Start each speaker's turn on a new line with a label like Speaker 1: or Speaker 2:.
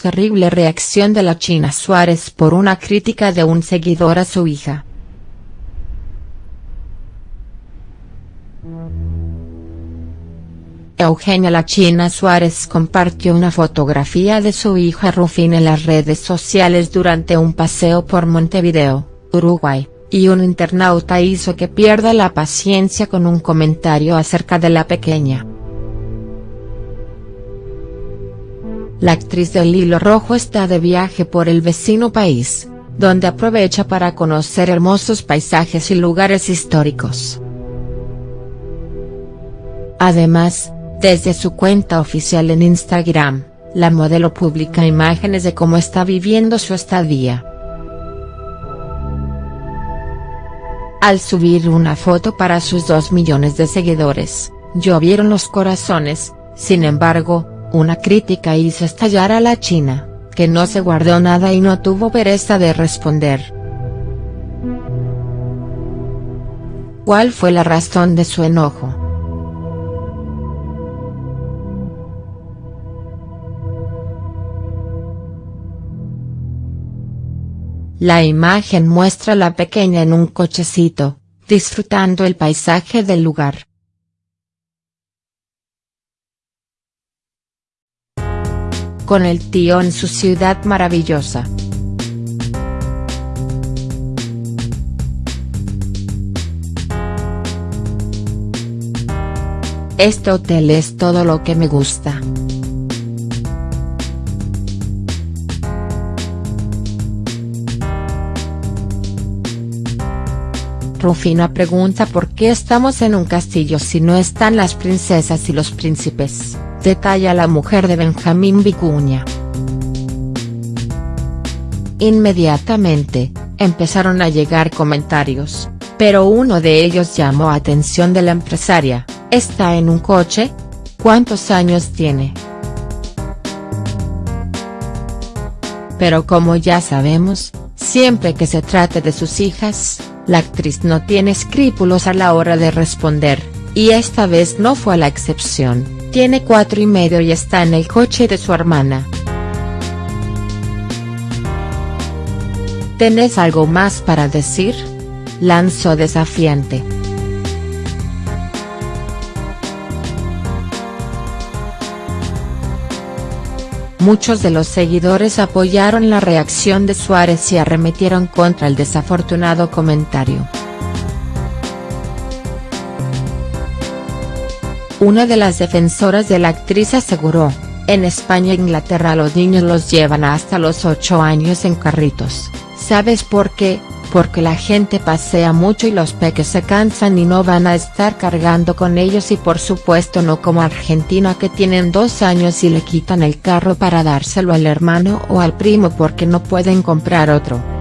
Speaker 1: Terrible reacción de la China Suárez por una crítica de un seguidor a su hija. Eugenia La China Suárez compartió una fotografía de su hija Rufina en las redes sociales durante un paseo por Montevideo, Uruguay, y un internauta hizo que pierda la paciencia con un comentario acerca de la pequeña. La actriz del Hilo Rojo está de viaje por el vecino país, donde aprovecha para conocer hermosos paisajes y lugares históricos. Además, desde su cuenta oficial en Instagram, la modelo publica imágenes de cómo está viviendo su estadía. Al subir una foto para sus 2 millones de seguidores, llovieron los corazones, sin embargo, una crítica hizo estallar a la China, que no se guardó nada y no tuvo pereza de responder. ¿Cuál fue la razón de su enojo?. La imagen muestra a la pequeña en un cochecito, disfrutando el paisaje del lugar. Con el tío en su ciudad maravillosa. Este hotel es todo lo que me gusta. Rufina pregunta por qué estamos en un castillo si no están las princesas y los príncipes, detalla la mujer de Benjamín Vicuña. Inmediatamente, empezaron a llegar comentarios, pero uno de ellos llamó atención de la empresaria, ¿está en un coche? ¿Cuántos años tiene?. Pero como ya sabemos, siempre que se trate de sus hijas, la actriz no tiene escrúpulos a la hora de responder, y esta vez no fue la excepción, tiene cuatro y medio y está en el coche de su hermana. ¿Tenés algo más para decir? Lanzó desafiante. Muchos de los seguidores apoyaron la reacción de Suárez y arremetieron contra el desafortunado comentario. Una de las defensoras de la actriz aseguró, en España e Inglaterra los niños los llevan hasta los 8 años en carritos, ¿sabes por qué? porque la gente pasea mucho y los peques se cansan y no van a estar cargando con ellos y por supuesto no como Argentina que tienen dos años y le quitan el carro para dárselo al hermano o al primo porque no pueden comprar otro.